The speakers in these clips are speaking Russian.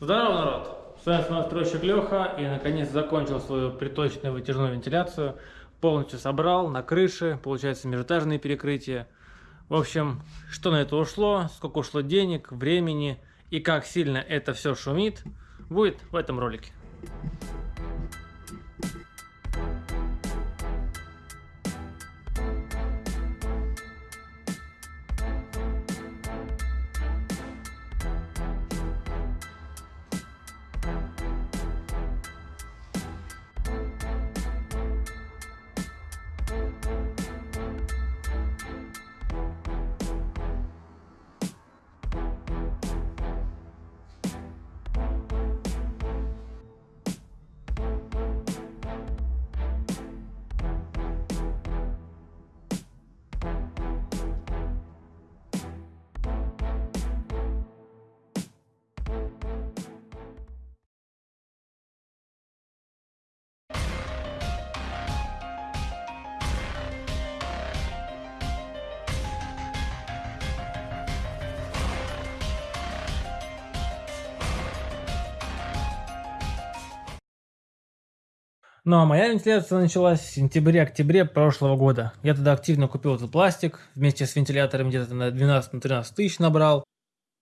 Здорово, народ! С вами настройщик Леха и наконец закончил свою приточную вытяжную вентиляцию. Полностью собрал на крыше, получается межэтажные перекрытия. В общем, что на это ушло, сколько ушло денег, времени и как сильно это все шумит, будет в этом ролике. Ну а моя вентиляция началась в сентябре-октябре прошлого года. Я тогда активно купил этот пластик, вместе с вентилятором где-то на 12-13 тысяч набрал.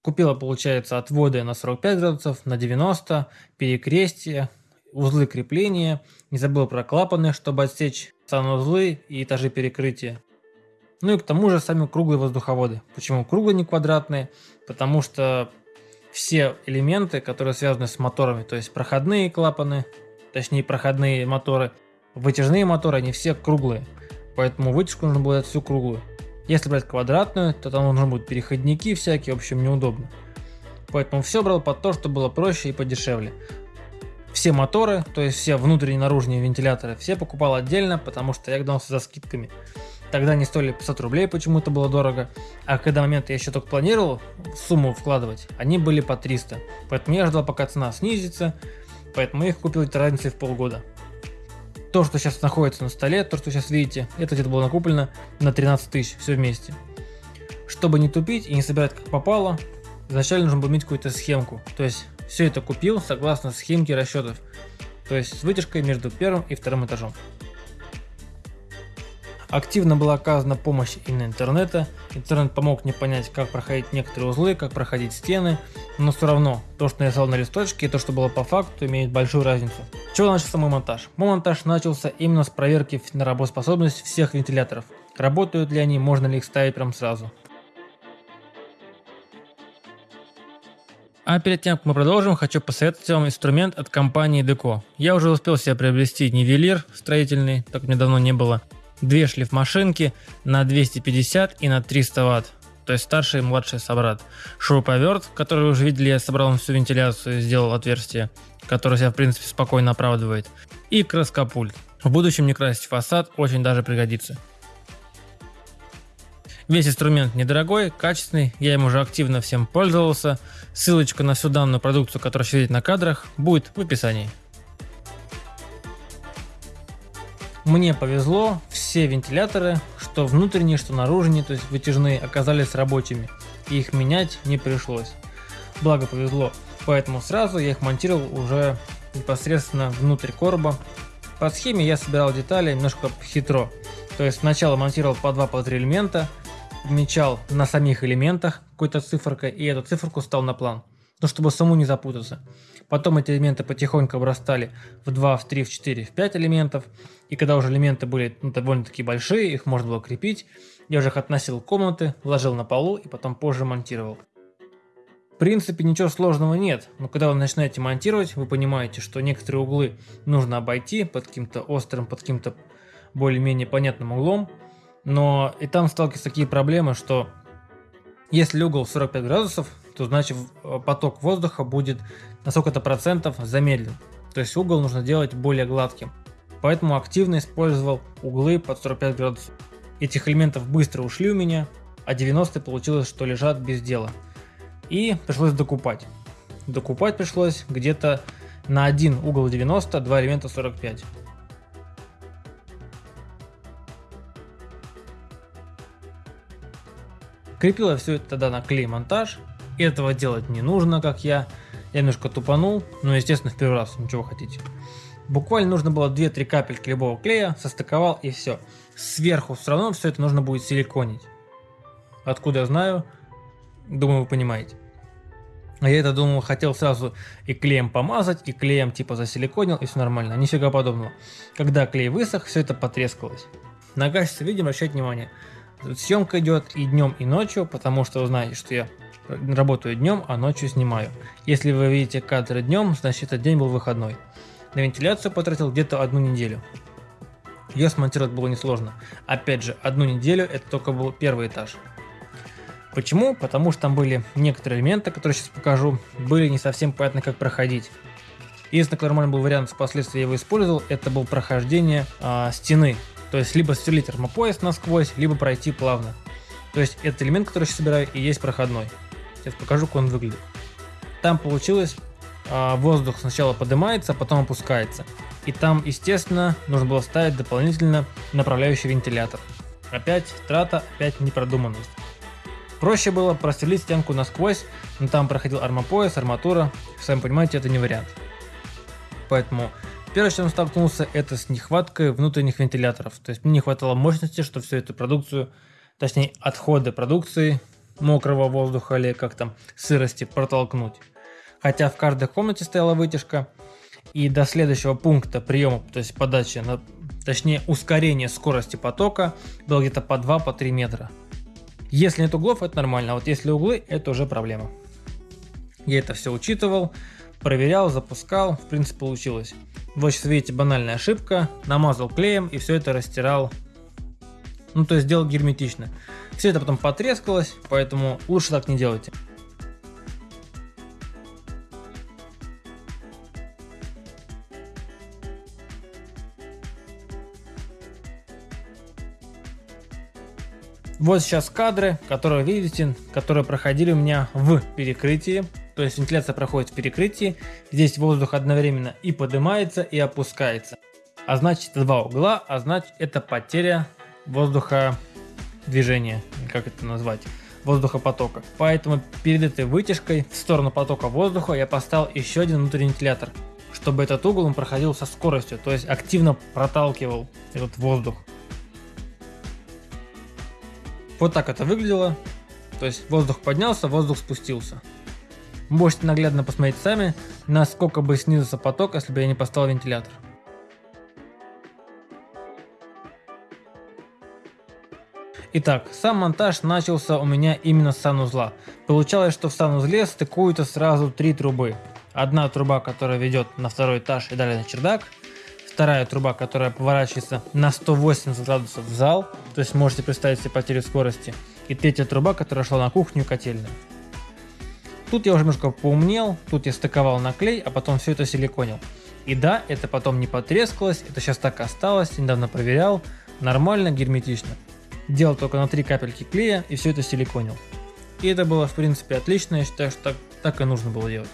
Купила, получается, отводы на 45 градусов, на 90, перекрестие, узлы крепления. Не забыл про клапаны, чтобы отсечь санузлы и этажи перекрытия. Ну и к тому же сами круглые воздуховоды. Почему круглые, не квадратные? Потому что все элементы, которые связаны с моторами, то есть проходные клапаны, точнее проходные моторы, вытяжные моторы, они все круглые. Поэтому вытяжку нужно будет всю круглую. Если брать квадратную, то там нужны будут переходники всякие, в общем неудобно. Поэтому все брал под то, что было проще и подешевле. Все моторы, то есть все внутренние и наружные вентиляторы, все покупал отдельно, потому что я гнался за скидками. Тогда они стоили 500 рублей, почему-то было дорого. А когда момент я еще только планировал сумму вкладывать, они были по 300. Поэтому я ждал, пока цена снизится, Поэтому я их купил разницей в полгода. То, что сейчас находится на столе, то, что сейчас видите, это где-то было накуплено на 13 тысяч, все вместе. Чтобы не тупить и не собирать как попало, изначально нужно было иметь какую-то схемку. То есть все это купил согласно схемке расчетов. То есть с вытяжкой между первым и вторым этажом. Активно была оказана помощь и на интернета. Интернет помог мне понять, как проходить некоторые узлы, как проходить стены. Но все равно, то, что я рисовал на листочке и то, что было по факту, имеет большую разницу. чего начался мой монтаж? Мой монтаж начался именно с проверки на работоспособность всех вентиляторов. Работают ли они, можно ли их ставить прям сразу. А перед тем, как мы продолжим, хочу посоветовать вам инструмент от компании Deco. Я уже успел себе приобрести нивелир строительный, так мне давно не было две шлифмашинки на 250 и на 300 ватт. То есть старший и младший собрат. Шуруповерт, который вы уже видели, я собрал всю вентиляцию и сделал отверстие, которое себя в принципе спокойно оправдывает. И краскопульт. В будущем не красить фасад очень даже пригодится. Весь инструмент недорогой, качественный, я им уже активно всем пользовался. Ссылочка на всю данную продукцию, которую видите на кадрах, будет в описании. Мне повезло, все вентиляторы, что внутренние, что наружные, то есть вытяжные, оказались рабочими. И их менять не пришлось. Благо повезло. Поэтому сразу я их монтировал уже непосредственно внутрь короба. По схеме я собирал детали немножко хитро. То есть сначала монтировал по 2 по 3 элемента, помечал на самих элементах какой-то цифркой и эту циферку стал на план. Ну, чтобы саму не запутаться. Потом эти элементы потихоньку обрастали в 2, в 3, в 4, в 5 элементов. И когда уже элементы были ну, довольно-таки большие, их можно было крепить, я уже их относил в комнаты, вложил на полу и потом позже монтировал. В принципе ничего сложного нет, но когда вы начинаете монтировать, вы понимаете, что некоторые углы нужно обойти под каким-то острым, под каким-то более-менее понятным углом. Но и там сталкиваются такие проблемы, что если угол 45 градусов, то значит э, поток воздуха будет на сколько-то процентов замедлен. То есть угол нужно делать более гладким. Поэтому активно использовал углы под 45 градусов. Этих элементов быстро ушли у меня, а 90 получилось, что лежат без дела. И пришлось докупать. Докупать пришлось где-то на один угол 90, два элемента 45. Крепила все это тогда на клей монтаж, Этого делать не нужно, как я. Я немножко тупанул, но естественно в первый раз, ничего хотите. Буквально нужно было 2-3 капельки любого клея, состыковал и все. Сверху все равно все это нужно будет силиконить. Откуда я знаю? Думаю, вы понимаете. А я это думал, хотел сразу и клеем помазать, и клеем типа засиликонил, и все нормально. Нифига подобного. Когда клей высох, все это потрескалось. На качество видео обращать внимание. Съемка идет и днем, и ночью, потому что вы знаете, что я работаю днем, а ночью снимаю. Если вы видите кадры днем, значит этот день был выходной. На вентиляцию потратил где-то одну неделю. Ее смонтировать было несложно. Опять же, одну неделю это только был первый этаж. Почему? Потому что там были некоторые элементы, которые сейчас покажу, были не совсем понятно, как проходить. Единственный нормальный был вариант, впоследствии я его использовал, это был прохождение э, стены. То есть либо сверлить термопояс насквозь, либо пройти плавно. То есть этот элемент, который я сейчас собираю, и есть проходной. Сейчас покажу, как он выглядит. Там получилось, э, воздух сначала поднимается, а потом опускается. И там, естественно, нужно было ставить дополнительно направляющий вентилятор. Опять трата, опять непродуманность. Проще было прострелить стенку насквозь, но там проходил армопояс, арматура, сами понимаете, это не вариант. Поэтому первое, что он столкнулся, это с нехваткой внутренних вентиляторов. То есть мне не хватало мощности, чтобы всю эту продукцию, точнее отходы продукции, мокрого воздуха или как там, сырости протолкнуть. Хотя в каждой комнате стояла вытяжка, и до следующего пункта приема, то есть подачи, на, точнее ускорение скорости потока было где-то по 2-3 по метра. Если нет углов, это нормально, а вот если углы, это уже проблема. Я это все учитывал, проверял, запускал, в принципе получилось. Вот сейчас видите банальная ошибка, намазал клеем и все это растирал, ну то есть сделал герметично. Все это потом потрескалось, поэтому лучше так не делайте. Вот сейчас кадры, которые видите, которые проходили у меня в перекрытии. То есть вентиляция проходит в перекрытии. Здесь воздух одновременно и поднимается, и опускается. А значит это два угла, а значит это потеря воздуха движения, как это назвать, воздухопотока. Поэтому перед этой вытяжкой в сторону потока воздуха я поставил еще один внутренний вентилятор, чтобы этот угол он проходил со скоростью, то есть активно проталкивал этот воздух. Вот так это выглядело. То есть воздух поднялся, воздух спустился. Можете наглядно посмотреть сами, насколько бы снизился поток, если бы я не поставил вентилятор. Итак, сам монтаж начался у меня именно с санузла. Получалось, что в санузле стыкуются сразу три трубы. Одна труба, которая ведет на второй этаж и далее на чердак вторая труба, которая поворачивается на 180 градусов в зал, то есть можете представить себе потерю скорости, и третья труба, которая шла на кухню и котельную. Тут я уже немножко поумнел, тут я стыковал на клей, а потом все это силиконил. И да, это потом не потрескалось, это сейчас так осталось, недавно проверял, нормально, герметично. Делал только на 3 капельки клея и все это силиконил. И это было в принципе отлично, я считаю, что так, так и нужно было делать.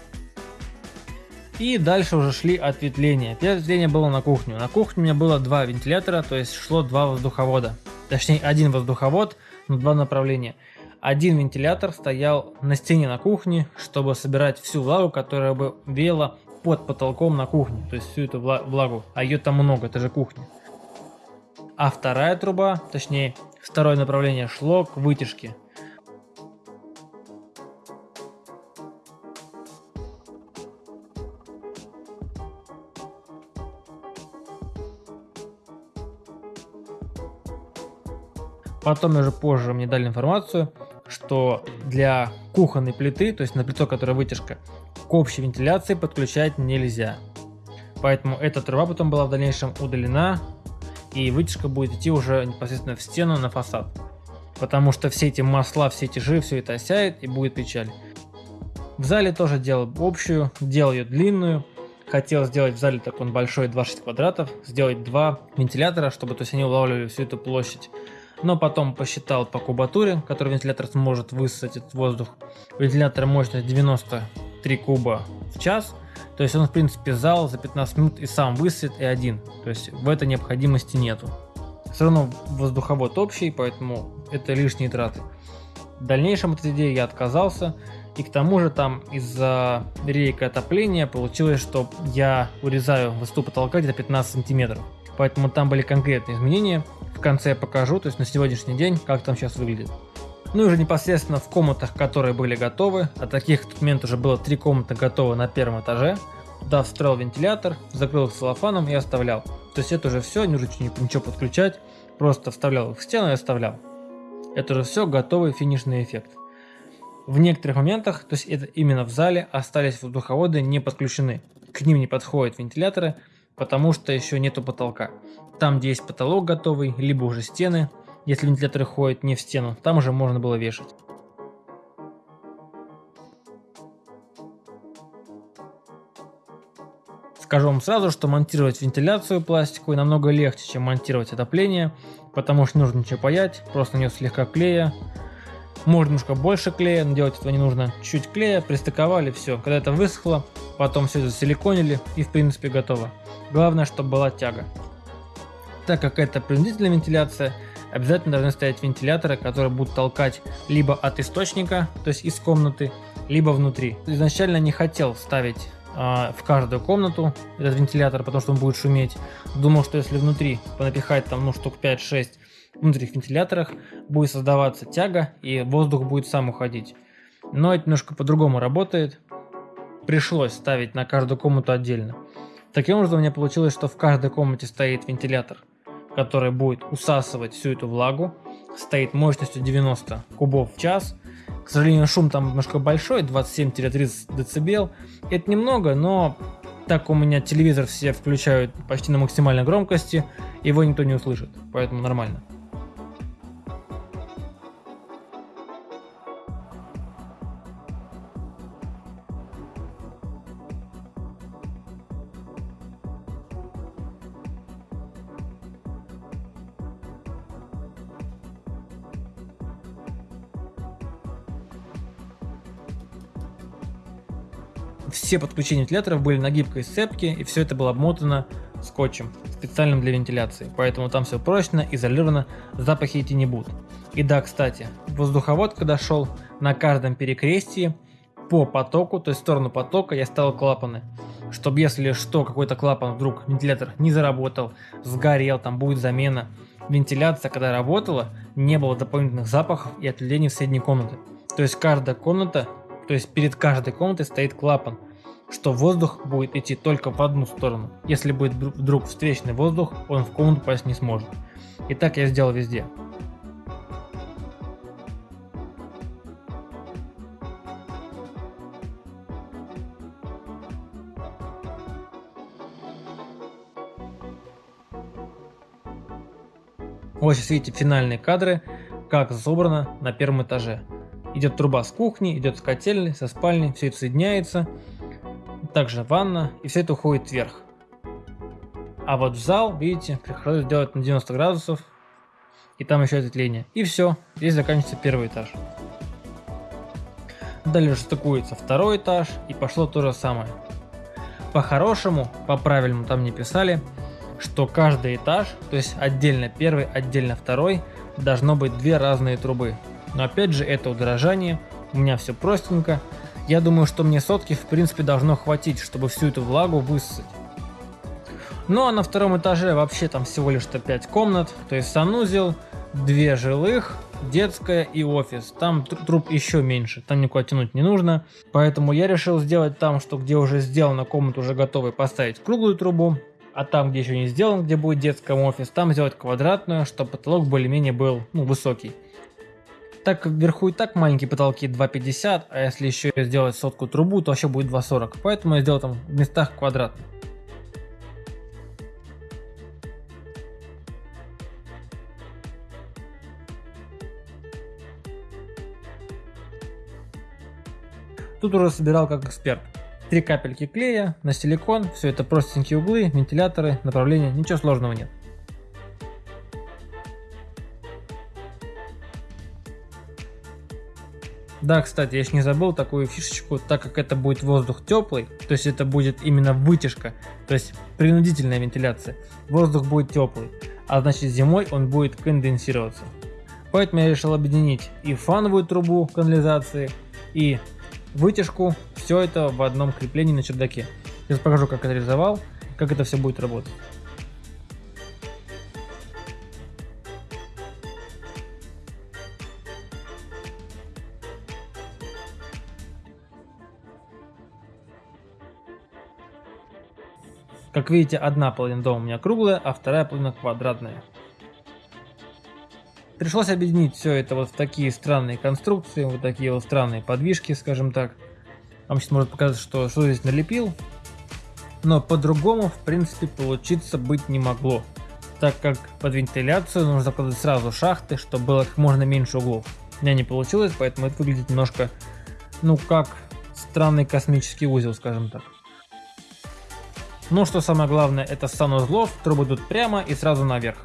И дальше уже шли ответвления. Первое ответвление было на кухню. На кухне у меня было два вентилятора, то есть шло два воздуховода. Точнее, один воздуховод, но два направления. Один вентилятор стоял на стене на кухне, чтобы собирать всю влагу, которая бы веяла под потолком на кухне. То есть всю эту влагу. А ее там много, это же кухня. А вторая труба, точнее второе направление шло к вытяжке. Потом уже позже мне дали информацию, что для кухонной плиты, то есть на плиту, которая вытяжка, к общей вентиляции подключать нельзя. Поэтому эта труба потом была в дальнейшем удалена, и вытяжка будет идти уже непосредственно в стену на фасад. Потому что все эти масла, все эти жиры, все это осяет и будет печаль. В зале тоже делал общую, делал ее длинную. Хотел сделать в зале такой большой 26 квадратов, сделать два вентилятора, чтобы то есть они улавливали всю эту площадь но потом посчитал по кубатуре, который вентилятор сможет высосать этот воздух. Вентилятор мощность 93 куба в час, то есть он в принципе зал за 15 минут и сам высосет и один, то есть в этой необходимости нету. Все равно воздуховод общий, поэтому это лишние траты. В дальнейшем от этой идеи я отказался И к тому же там из-за рейка отопления получилось, что я урезаю высоту потолка где-то 15 сантиметров. Поэтому там были конкретные изменения. В конце я покажу, то есть на сегодняшний день, как там сейчас выглядит. Ну и уже непосредственно в комнатах, которые были готовы, а таких в тот момент уже было три комнаты готовы на первом этаже, туда встроил вентилятор, закрыл их целлофаном и оставлял. То есть это уже все, не нужно ничего подключать, просто вставлял их в стену и оставлял. Это уже все готовый финишный эффект. В некоторых моментах, то есть это именно в зале, остались воздуховоды не подключены. К ним не подходят вентиляторы, потому что еще нету потолка. Там, где есть потолок готовый, либо уже стены, если вентиляторы ходят не в стену, там уже можно было вешать. Скажу вам сразу, что монтировать вентиляцию пластиковую намного легче, чем монтировать отопление, потому что нужно ничего паять, просто нанес слегка клея. Можно немножко больше клея, но делать этого не нужно. Чуть клея, пристыковали, все. Когда это высохло, потом все засиликонили и в принципе готово. Главное, чтобы была тяга. Так как это принудительная вентиляция, обязательно должны стоять вентиляторы, которые будут толкать либо от источника, то есть из комнаты, либо внутри. Изначально не хотел ставить э, в каждую комнату этот вентилятор, потому что он будет шуметь. Думал, что если внутри понапихать там ну штук 5-6 внутренних вентиляторах, будет создаваться тяга и воздух будет сам уходить. Но это немножко по-другому работает. Пришлось ставить на каждую комнату отдельно. Таким образом у меня получилось, что в каждой комнате стоит вентилятор который будет усасывать всю эту влагу. Стоит мощностью 90 кубов в час. К сожалению, шум там немножко большой, 27-30 дБ. Это немного, но так у меня телевизор все включают почти на максимальной громкости, его никто не услышит, поэтому нормально. Все подключения вентиляторов были на гибкой сцепке, и все это было обмотано скотчем, специальным для вентиляции. Поэтому там все прочно, изолировано, запахи идти не будут. И да, кстати, воздуховод, когда шел, на каждом перекрестии по потоку, то есть в сторону потока, я ставил клапаны. Чтобы если что, какой-то клапан вдруг вентилятор не заработал, сгорел, там будет замена. Вентиляция, когда работала, не было дополнительных запахов и отделений в соседней комнаты. То есть каждая комната то есть перед каждой комнатой стоит клапан, что воздух будет идти только в одну сторону. Если будет вдруг встречный воздух, он в комнату попасть не сможет. И так я сделал везде. Вот сейчас видите финальные кадры, как собрано на первом этаже. Идет труба с кухни, идет с котельной, со спальни, все это соединяется. Также ванна, и все это уходит вверх. А вот в зал, видите, приходится делать на 90 градусов, и там еще ответвление. И все, здесь заканчивается первый этаж. Далее стыкуется второй этаж, и пошло то же самое. По-хорошему, по-правильному там не писали, что каждый этаж, то есть отдельно первый, отдельно второй, должно быть две разные трубы. Но опять же, это удорожание, у меня все простенько. Я думаю, что мне сотки в принципе должно хватить, чтобы всю эту влагу высосать. Ну а на втором этаже вообще там всего лишь-то 5 комнат, то есть санузел, две жилых, детская и офис. Там труб еще меньше, там никуда тянуть не нужно. Поэтому я решил сделать там, что где уже сделана комната уже готовой, поставить круглую трубу. А там, где еще не сделан, где будет детский офис, там сделать квадратную, чтобы потолок более-менее был ну, высокий. Так вверху и так маленькие потолки 2,50, а если еще сделать сотку трубу, то вообще будет 2,40. Поэтому я сделал там в местах квадратно. Тут уже собирал как эксперт. Три капельки клея на силикон, все это простенькие углы, вентиляторы, направления, ничего сложного нет. Да, кстати, я еще не забыл такую фишечку, так как это будет воздух теплый, то есть это будет именно вытяжка, то есть принудительная вентиляция. Воздух будет теплый, а значит зимой он будет конденсироваться. Поэтому я решил объединить и фановую трубу канализации, и вытяжку, все это в одном креплении на чердаке. Сейчас покажу, как это реализовал, как это все будет работать. Как видите, одна половина дома у меня круглая, а вторая половина квадратная. Пришлось объединить все это вот в такие странные конструкции, вот такие вот странные подвижки, скажем так. Вам сейчас может показаться, что что здесь налепил. Но по-другому, в принципе, получиться быть не могло. Так как под вентиляцию нужно закладывать сразу шахты, чтобы было как можно меньше углов. У меня не получилось, поэтому это выглядит немножко, ну как странный космический узел, скажем так. Ну что самое главное, это санузлов, трубы идут прямо и сразу наверх.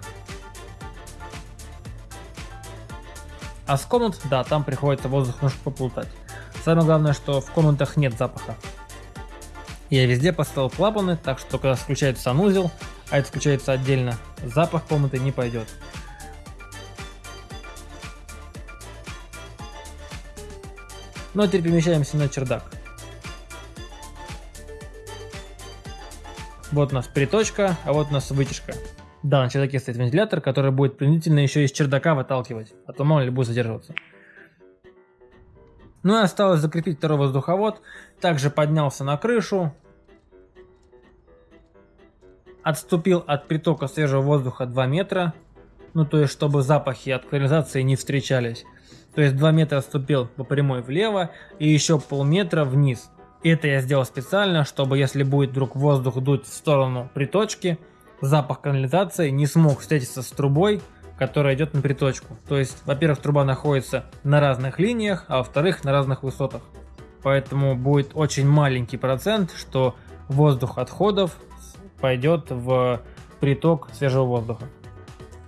А с комнат, да, там приходится воздух немножко поплутать. Самое главное, что в комнатах нет запаха. Я везде поставил клапаны, так что когда включается санузел, а это включается отдельно, запах комнаты не пойдет. Ну а теперь перемещаемся на чердак. Вот у нас приточка, а вот у нас вытяжка. Да, на чердаке стоит вентилятор, который будет принудительно еще из чердака выталкивать, а то мало ли будет задерживаться. Ну и осталось закрепить второй воздуховод. Также поднялся на крышу. Отступил от притока свежего воздуха 2 метра. Ну то есть, чтобы запахи от канализации не встречались. То есть 2 метра отступил по прямой влево и еще полметра вниз. Это я сделал специально, чтобы если будет вдруг воздух дуть в сторону приточки, запах канализации не смог встретиться с трубой, которая идет на приточку. То есть, во-первых, труба находится на разных линиях, а во-вторых, на разных высотах. Поэтому будет очень маленький процент, что воздух отходов пойдет в приток свежего воздуха.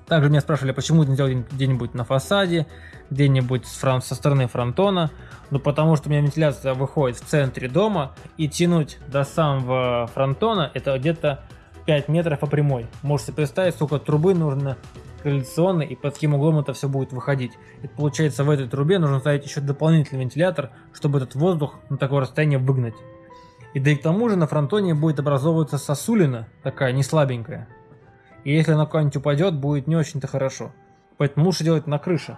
Также меня спрашивали, почему не сделать где-нибудь на фасаде, где-нибудь со стороны фронтона. Ну потому что у меня вентиляция выходит в центре дома и тянуть до самого фронтона это где-то 5 метров по прямой. Можете представить, сколько трубы нужно коалиционной и под каким углом это все будет выходить. Это получается в этой трубе нужно ставить еще дополнительный вентилятор, чтобы этот воздух на такое расстояние выгнать. И да и к тому же на фронтоне будет образовываться сосулина, такая не слабенькая. И если она куда-нибудь упадет, будет не очень-то хорошо. Поэтому лучше делать на крыше.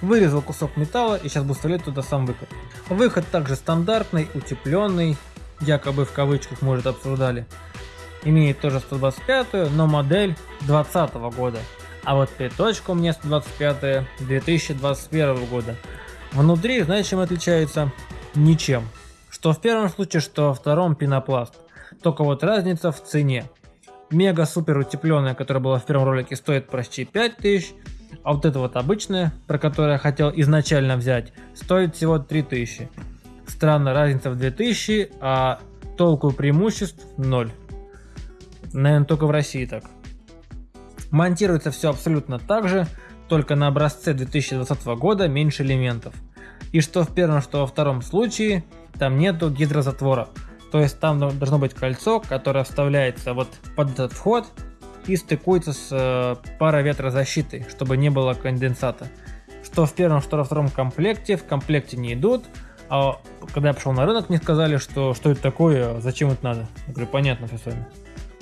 Вырезал кусок металла и сейчас буду вставлять туда сам выход. Выход также стандартный, утепленный, якобы в кавычках может обсуждали. Имеет тоже 125, но модель 2020 года. А вот приточка у меня 125 2021 года. Внутри, знаете, чем отличается? Ничем. Что в первом случае, что во втором пенопласт. Только вот разница в цене. Мега супер утепленная, которая была в первом ролике, стоит почти 5000, а вот это вот обычное, про которое я хотел изначально взять, стоит всего 3000. Странно, разница в 2000, а толку преимуществ 0. Наверное, только в России так. Монтируется все абсолютно так же, только на образце 2020 года меньше элементов. И что в первом, что во втором случае, там нету гидрозатвора. То есть там должно быть кольцо, которое вставляется вот под этот вход и стыкуется с э, пароветрозащитой, чтобы не было конденсата. Что в первом, что во втором комплекте, в комплекте не идут. А когда я пошел на рынок, мне сказали, что что это такое, зачем это надо. Я говорю, понятно все с вами.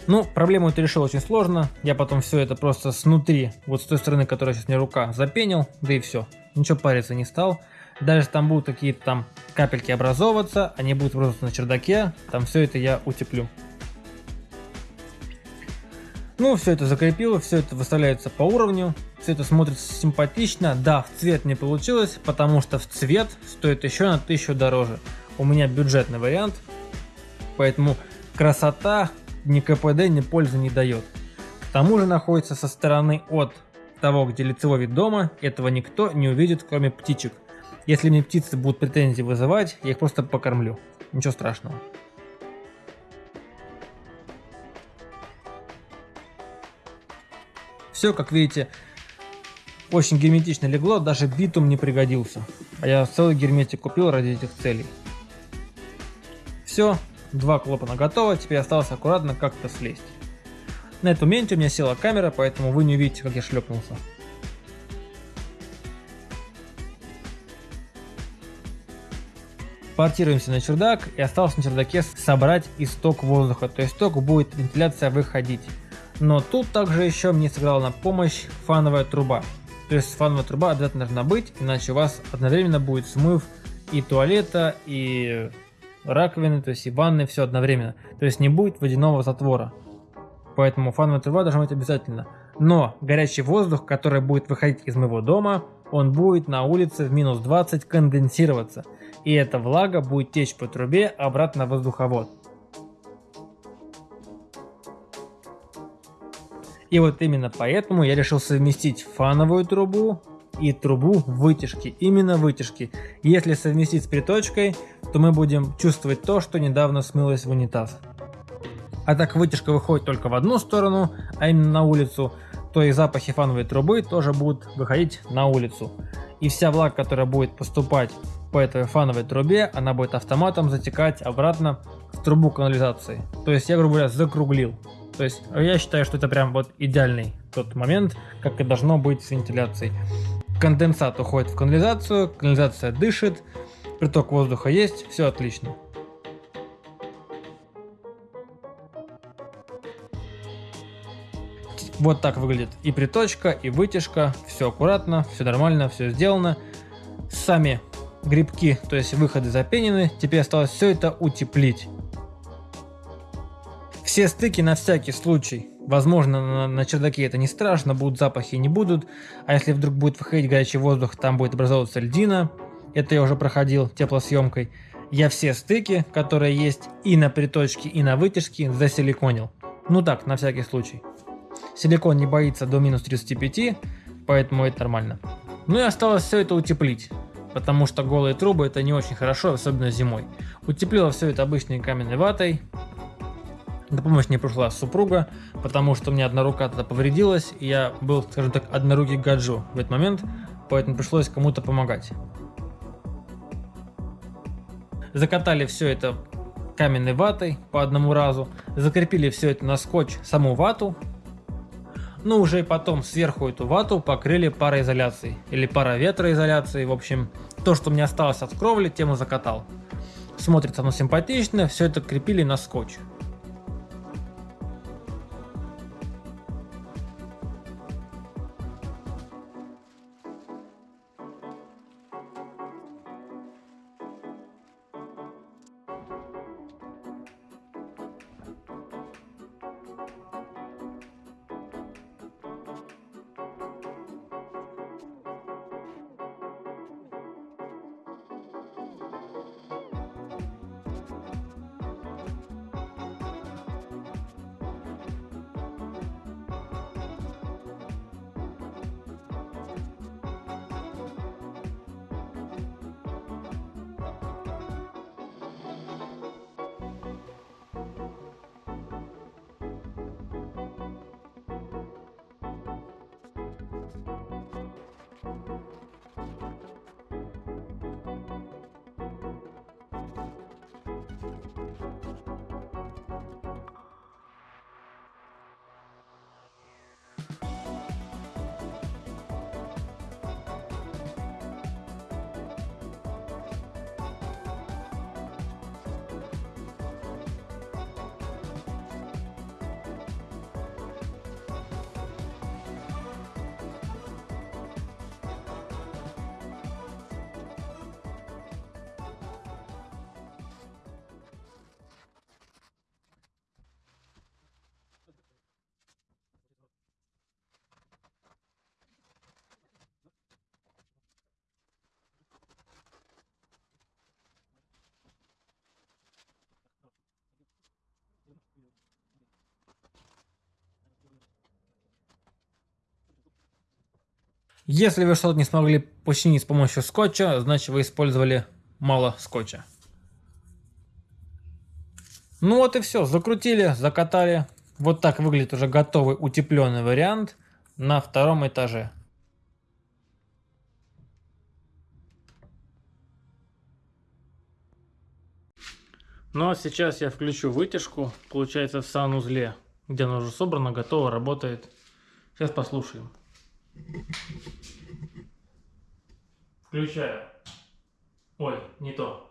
Ну, проблему это решил очень сложно. Я потом все это просто снутри, вот с той стороны, которая сейчас мне рука, запенил, да и все. Ничего париться не стал. Даже там будут какие-то там капельки образовываться, они будут образовываться на чердаке, там все это я утеплю. Ну, все это закрепил, все это выставляется по уровню, все это смотрится симпатично. Да, в цвет не получилось, потому что в цвет стоит еще на 1000 дороже. У меня бюджетный вариант, поэтому Красота ни КПД, ни пользы не дает. К тому же находится со стороны от того, где лицевой вид дома, этого никто не увидит, кроме птичек. Если мне птицы будут претензии вызывать, я их просто покормлю. Ничего страшного. Все, как видите, очень герметично легло, даже битум не пригодился. А я целый герметик купил ради этих целей. Все, два клапана готово, теперь осталось аккуратно как-то слезть. На этом моменте у меня села камера, поэтому вы не увидите, как я шлепнулся. Портируемся на чердак и осталось на чердаке собрать исток воздуха, то есть ток будет вентиляция выходить. Но тут также еще мне сыграла на помощь фановая труба. То есть фановая труба обязательно должна быть, иначе у вас одновременно будет смыв и туалета, и раковины, то есть и ванны, все одновременно. То есть не будет водяного затвора. Поэтому фановая труба должна быть обязательно. Но горячий воздух, который будет выходить из моего дома, он будет на улице в минус 20 конденсироваться. И эта влага будет течь по трубе обратно в воздуховод. И вот именно поэтому я решил совместить фановую трубу и трубу вытяжки, именно вытяжки. Если совместить с приточкой, то мы будем чувствовать то, что недавно смылось в унитаз. А так вытяжка выходит только в одну сторону, а именно на улицу, то и запахи фановой трубы тоже будут выходить на улицу. И вся влага, которая будет поступать по этой фановой трубе, она будет автоматом затекать обратно в трубу канализации. То есть я, грубо говоря, закруглил. То есть я считаю, что это прям вот идеальный тот момент, как и должно быть с вентиляцией. Конденсат уходит в канализацию, канализация дышит, приток воздуха есть, все отлично. Вот так выглядит и приточка, и вытяжка, все аккуратно, все нормально, все сделано. Сами грибки, то есть выходы запенены, теперь осталось все это утеплить. Все стыки на всякий случай. Возможно, на, на чердаке это не страшно, будут запахи, не будут. А если вдруг будет выходить горячий воздух, там будет образовываться льдина. Это я уже проходил теплосъемкой. Я все стыки, которые есть и на приточке, и на вытяжке, засиликонил. Ну так, на всякий случай. Силикон не боится до минус 35, поэтому это нормально. Ну и осталось все это утеплить, потому что голые трубы это не очень хорошо, особенно зимой. Утеплила все это обычной каменной ватой, на помощь мне пришла супруга, потому что у меня одна рука тогда повредилась, и я был, скажем так, однорукий гаджу в этот момент, поэтому пришлось кому-то помогать. Закатали все это каменной ватой по одному разу, закрепили все это на скотч, саму вату, ну уже потом сверху эту вату покрыли пароизоляцией или пароветроизоляцией, в общем, то, что мне осталось от кровли, тему закатал. Смотрится оно симпатично, все это крепили на скотч. Если вы что-то не смогли починить с помощью скотча, значит вы использовали мало скотча. Ну вот и все, закрутили, закатали. Вот так выглядит уже готовый утепленный вариант на втором этаже. Ну а сейчас я включу вытяжку, получается в санузле, где она уже собрана, готова, работает. Сейчас послушаем. Включаю. Ой, не то.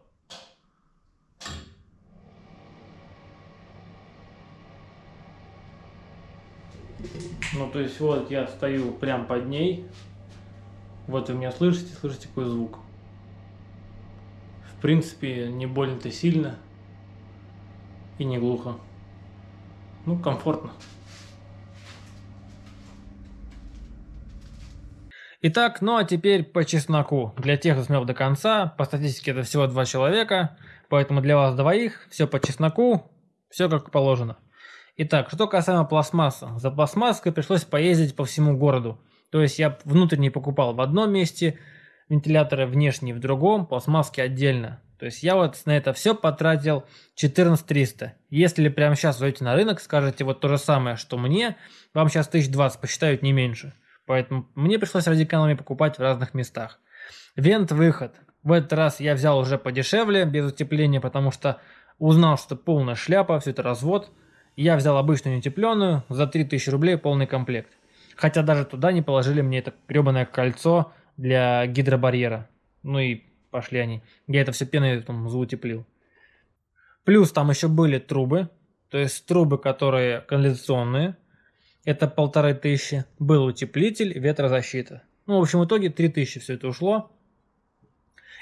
Ну, то есть вот я стою прям под ней. Вот вы меня слышите, слышите какой звук. В принципе, не больно-то сильно и не глухо. Ну, комфортно. Итак, ну а теперь по чесноку. Для тех, кто смотрел до конца, по статистике это всего два человека, поэтому для вас двоих все по чесноку, все как положено. Итак, что касаемо пластмассы. За пластмасской пришлось поездить по всему городу. То есть я внутренний покупал в одном месте, вентиляторы внешние в другом, пластмасски отдельно. То есть я вот на это все потратил 14300. Если прямо сейчас зайдете на рынок, скажете вот то же самое, что мне, вам сейчас 1020 посчитают не меньше. Поэтому мне пришлось ради экономии покупать в разных местах. Вент-выход. В этот раз я взял уже подешевле, без утепления, потому что узнал, что полная шляпа, все это развод. Я взял обычную неутепленную, за 3000 рублей полный комплект. Хотя даже туда не положили мне это гребаное кольцо для гидробарьера. Ну и пошли они. Я это все пеной там заутеплил. Плюс там еще были трубы, то есть трубы, которые канализационные. Это полторы тысячи. Был утеплитель, ветрозащита. Ну, в общем, в итоге 3000 все это ушло.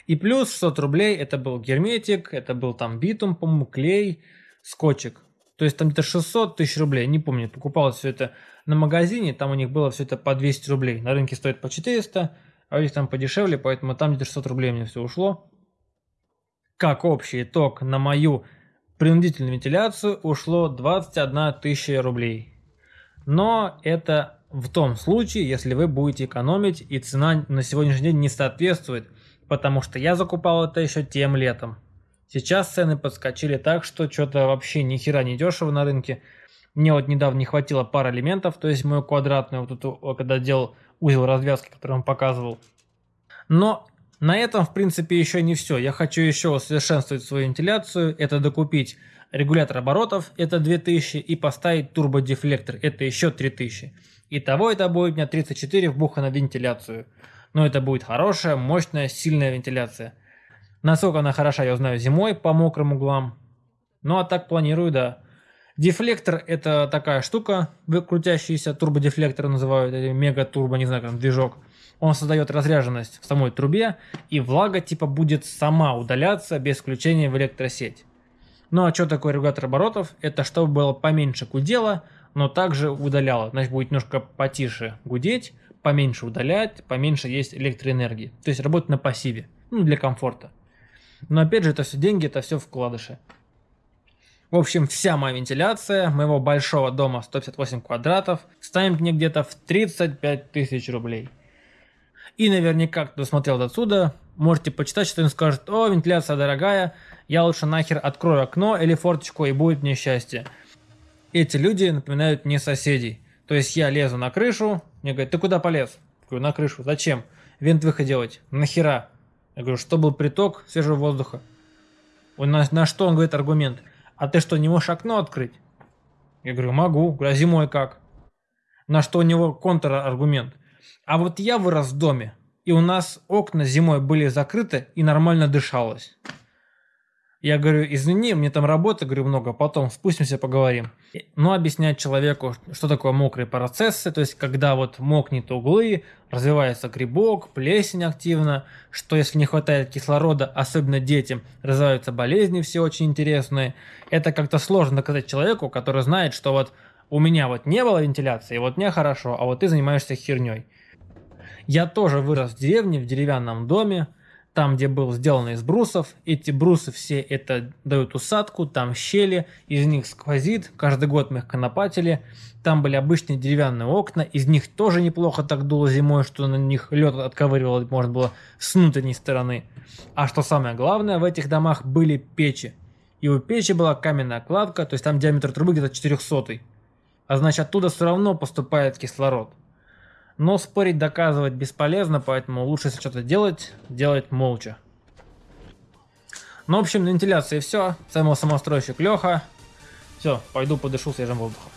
И плюс 600 рублей это был герметик, это был там битум, по-моему, клей, скотчик. То есть там где-то 600 тысяч рублей, не помню, покупал все это на магазине, там у них было все это по 200 рублей. На рынке стоит по 400, а у них там подешевле, поэтому там где-то 600 рублей мне все ушло. Как общий итог на мою принудительную вентиляцию ушло 21 тысяча рублей. Но это в том случае, если вы будете экономить и цена на сегодняшний день не соответствует, потому что я закупал это еще тем летом. Сейчас цены подскочили так, что что-то вообще ни хера не дешево на рынке. Мне вот недавно не хватило пары элементов, то есть мою квадратную, вот эту, когда делал узел развязки, который вам показывал. Но на этом, в принципе, еще не все. Я хочу еще усовершенствовать свою вентиляцию. Это докупить регулятор оборотов, это 2000, и поставить турбодефлектор, это еще 3000. Итого это будет у меня 34 вбуха на вентиляцию. Но это будет хорошая, мощная, сильная вентиляция. Насколько она хороша, я узнаю зимой по мокрым углам. Ну а так планирую, да. Дефлектор это такая штука, крутящийся турбодефлектор называют, мега-турбо, не знаю, как движок. Он создает разряженность в самой трубе, и влага типа будет сама удаляться без включения в электросеть. Ну а что такое регулятор оборотов? Это чтобы было поменьше гудела, но также удаляло. Значит будет немножко потише гудеть, поменьше удалять, поменьше есть электроэнергии. То есть работать на пассиве, ну для комфорта. Но опять же, это все деньги, это все вкладыши. В общем, вся моя вентиляция моего большого дома 158 квадратов станет мне где-то в 35 тысяч рублей. И наверняка, кто смотрел отсюда, можете почитать, что он скажет, о, вентиляция дорогая, я лучше нахер открою окно или форточку и будет мне счастье. Эти люди напоминают мне соседей. То есть я лезу на крышу, мне говорят, ты куда полез? Я говорю, на крышу, зачем? Вент выход делать, нахера? Я говорю, что был приток свежего воздуха. Он на, на что он говорит аргумент? А ты что, не можешь окно открыть? Я говорю, могу. Говорю, а зимой как? На что у него контраргумент. А вот я вырос в доме, и у нас окна зимой были закрыты и нормально дышалось. Я говорю, извини, мне там работы, говорю, много, потом спустимся, поговорим. Но объяснять человеку, что такое мокрые процессы, то есть когда вот мокнет углы, развивается грибок, плесень активно, что если не хватает кислорода, особенно детям, развиваются болезни все очень интересные. Это как-то сложно доказать человеку, который знает, что вот у меня вот не было вентиляции, вот мне хорошо, а вот ты занимаешься херней. Я тоже вырос в деревне, в деревянном доме, там, где был сделан из брусов. Эти брусы все это дают усадку, там щели, из них сквозит, каждый год мы их конопатили. Там были обычные деревянные окна, из них тоже неплохо так дуло зимой, что на них лед отковыривал, можно было с внутренней стороны. А что самое главное, в этих домах были печи. И у печи была каменная кладка, то есть там диаметр трубы где-то 400. А значит оттуда все равно поступает кислород. Но спорить, доказывать бесполезно, поэтому лучше, если что-то делать, делать молча. Ну, в общем, на вентиляции все. Самостройщик Леха. Все, пойду подышу свежим воздухом.